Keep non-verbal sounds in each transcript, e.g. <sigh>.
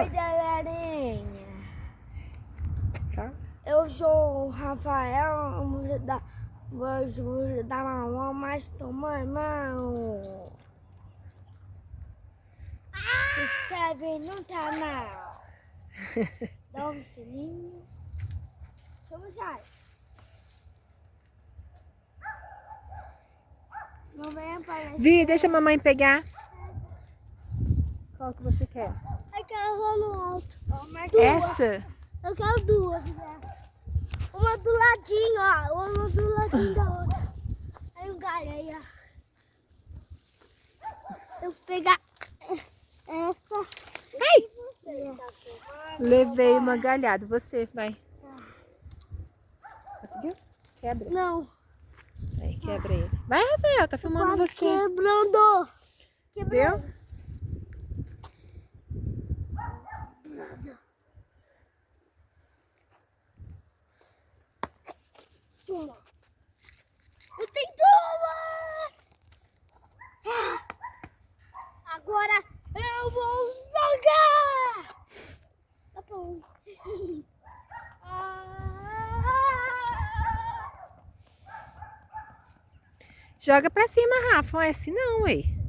Oi, galerinha. Fala. Eu sou o Rafael, vamos ajudar, vamos ajudar a mamãe, mas tomar mão. Se inscreve no canal. <laughs> Dá um sininho. Vamos lá. Não vem aparecer. Vi, deixa a mamãe pegar. Qual que você quer? Eu quero lá no alto. Duas. Essa? Eu quero duas, né? Uma do ladinho, ó. Uma do ladinho da outra. Aí um galho ó. Eu vou pegar essa. Ai! Levei uma galhada. Você, vai. Conseguiu? Quebra. Não. Aí, quebra ele. Vai, Rafael, tá filmando você. Quebrando. Quebrando. Deu? Uma. Eu tenho duas! Ah, Agora eu vou jogar! Tá bom. Joga pra cima, Rafa. Não é assim não, ué.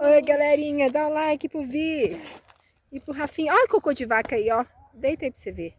Oi, galerinha. Dá um like pro Vi. E pro Rafinha. Olha o cocô de vaca aí, ó. Deita aí pra você ver.